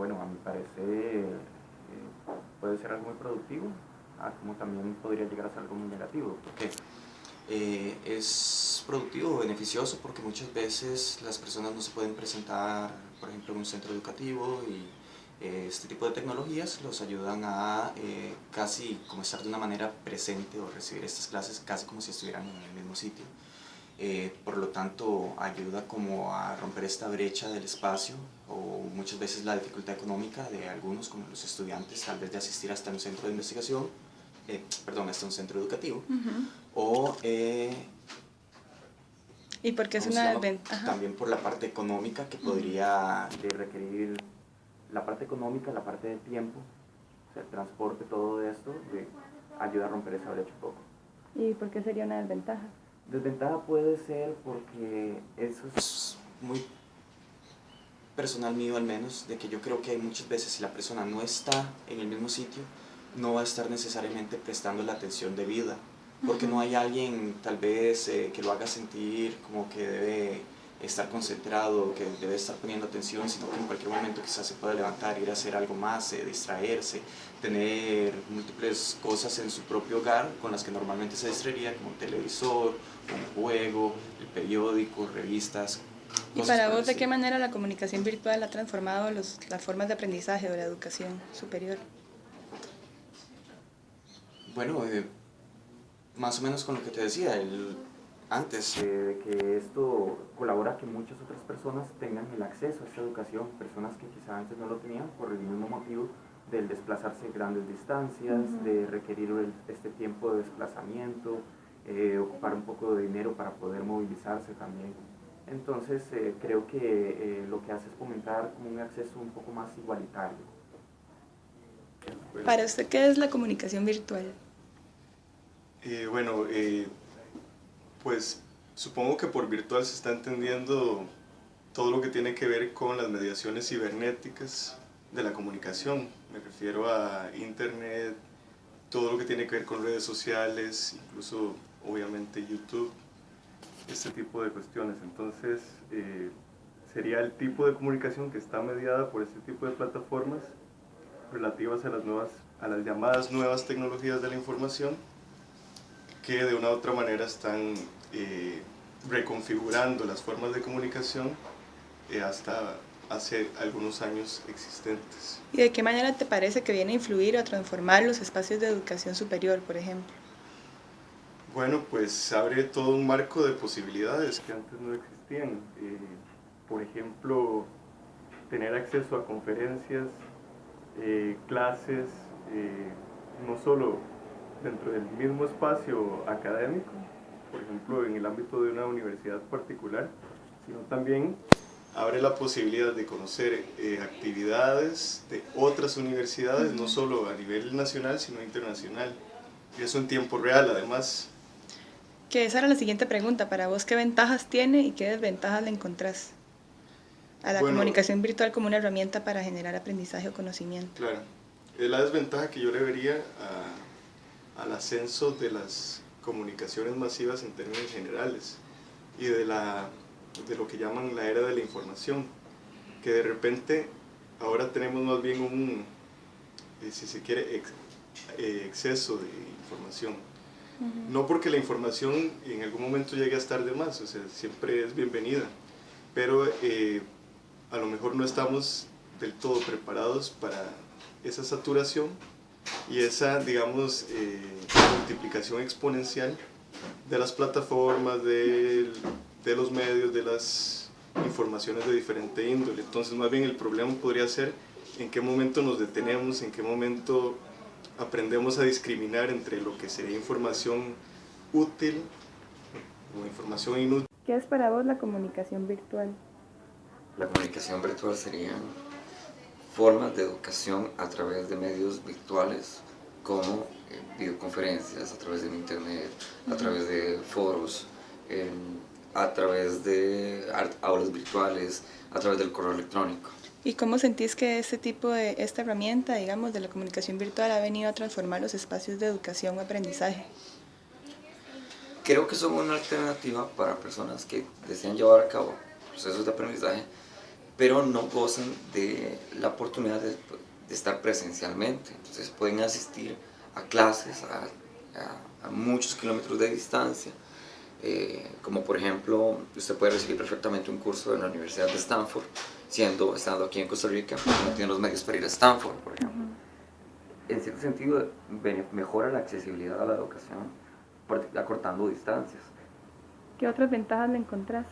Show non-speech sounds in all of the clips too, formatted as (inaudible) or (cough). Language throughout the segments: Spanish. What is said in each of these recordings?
bueno, a mi parecer eh, puede ser algo muy productivo, ah, como también podría llegar a ser algo muy negativo. porque eh, es productivo, beneficioso, porque muchas veces las personas no se pueden presentar, por ejemplo, en un centro educativo y eh, este tipo de tecnologías los ayudan a eh, casi como estar de una manera presente o recibir estas clases casi como si estuvieran en el mismo sitio. Por lo tanto, ayuda como a romper esta brecha del espacio o muchas veces la dificultad económica de algunos, como los estudiantes, tal vez de asistir hasta un centro de investigación eh, perdón, es un centro educativo, o... Eh, ¿Y porque es una ventaja? También por la parte económica que podría... De requerir la parte económica, la parte de tiempo, o sea, el transporte, todo esto, de, ayuda a romper esa brecha un poco. ¿Y por qué sería una desventaja? Desventaja puede ser porque eso es muy personal mío al menos, de que yo creo que hay muchas veces si la persona no está en el mismo sitio, no va a estar necesariamente prestando la atención debida, porque no hay alguien tal vez eh, que lo haga sentir como que debe estar concentrado, que debe estar poniendo atención, sino que en cualquier momento quizás se pueda levantar, ir a hacer algo más, eh, distraerse, tener múltiples cosas en su propio hogar con las que normalmente se distraería, como un televisor, un juego, el periódico, revistas. ¿Y para vos de qué manera la comunicación virtual ha transformado las formas de aprendizaje o la educación superior? Bueno, eh, más o menos con lo que te decía el, antes. Eh, de que esto colabora a que muchas otras personas tengan el acceso a esta educación, personas que quizá antes no lo tenían por el mismo motivo del desplazarse grandes distancias, de requerir este tiempo de desplazamiento, eh, ocupar un poco de dinero para poder movilizarse también. Entonces creo que lo que hace es fomentar como un acceso un poco más igualitario. Para usted, ¿qué es la comunicación virtual? Eh, bueno, eh, pues supongo que por virtual se está entendiendo todo lo que tiene que ver con las mediaciones cibernéticas de la comunicación. Me refiero a internet, todo lo que tiene que ver con redes sociales, incluso obviamente YouTube, este tipo de cuestiones. Entonces, eh, sería el tipo de comunicación que está mediada por este tipo de plataformas relativas a las, nuevas, a las llamadas nuevas tecnologías de la información que de una u otra manera están eh, reconfigurando las formas de comunicación eh, hasta hace algunos años existentes. ¿Y de qué manera te parece que viene a influir o a transformar los espacios de educación superior, por ejemplo? Bueno, pues abre todo un marco de posibilidades que antes no existían. Eh, por ejemplo, tener acceso a conferencias eh, clases, eh, no solo dentro del mismo espacio académico, por ejemplo en el ámbito de una universidad particular, sino también abre la posibilidad de conocer eh, actividades de otras universidades, no solo a nivel nacional, sino internacional. Y eso en tiempo real, además. Que esa era la siguiente pregunta, para vos, ¿qué ventajas tiene y qué desventajas le encontrás? a la comunicación virtual como una herramienta para generar aprendizaje o conocimiento. Claro, es la desventaja que yo le vería al ascenso de las comunicaciones masivas en términos generales y de, la, de lo que llaman la era de la información, que de repente ahora tenemos más bien un, eh, si se quiere, eh, exceso de información. No porque la información en algún momento llegue a estar de más, o sea, siempre es bienvenida, pero eh, a lo mejor no estamos del todo preparados para esa saturación y esa, digamos, eh, multiplicación exponencial de las plataformas, de, de, los medios, de las informaciones de diferente índole. Entonces, más bien el problema podría ser en qué momento nos detenemos, en qué momento aprendemos a discriminar entre lo que sería información útil o información inútil. ¿Qué es para vos la comunicación virtual? La comunicación virtual serían formas de educación a través de medios virtuales como eh, videoconferencias, a través de internet, a través de foros, a través de aulas virtuales, a través del correo electrónico. ¿Y cómo sentís que este tipo de, esta herramienta, digamos, de la comunicación virtual ha venido a transformar los espacios de educación o aprendizaje? Creo que son una alternativa para personas que desean llevar a cabo procesos de aprendizaje pero no gozan de la oportunidad de, estar presencialmente. Entonces pueden asistir a clases a, muchos kilómetros de distancia, eh, como por ejemplo, usted puede recibir perfectamente un curso en la Universidad de Stanford, siendo, estando aquí en Costa Rica, no tiene los medios para ir a Stanford, por ejemplo. En cierto sentido, mejora la accesibilidad a la educación, acortando distancias. ¿Qué otras ventajas le encontrás?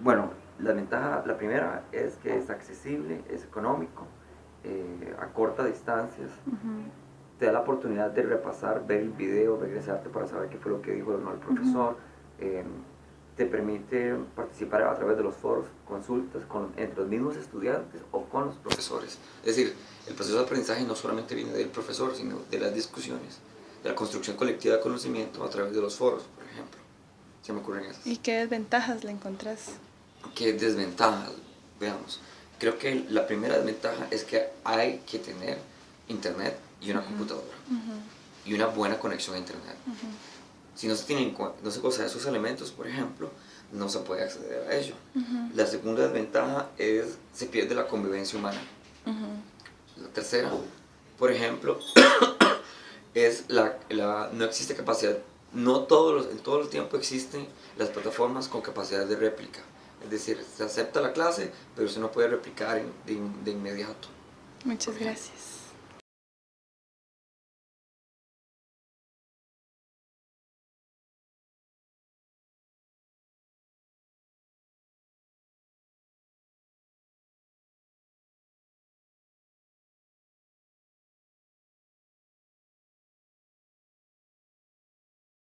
Bueno, la ventaja, la primera es que es accesible, es económico, eh, a corta distancias, te da la oportunidad de repasar, ver el video, regresarte para saber qué fue lo que dijo el profesor, em, te permite participar a través de los foros, consultas con, entre los mismos estudiantes o con los profesores. Es decir, el proceso de aprendizaje no solamente viene del profesor, sino de las discusiones, de la construcción colectiva de conocimiento a través de los foros, por ejemplo. Se me ocurren esas. ¿Y qué desventajas le encontrás? ¿Qué desventajas? Veamos. Creo que la primera desventaja es que hay que tener internet y una computadora y una buena conexión a internet. Si no se, tienen, no se de esos elementos, por ejemplo, no se puede acceder a ello. La segunda desventaja es se pierde la convivencia humana. La tercera, por ejemplo, (coughs) es la, la, no existe capacidad, no todos los, en todo el tiempo existen las plataformas con capacidad de réplica. Es decir, se acepta la clase, pero se no puede replicar de, de inmediato. Muchas gracias.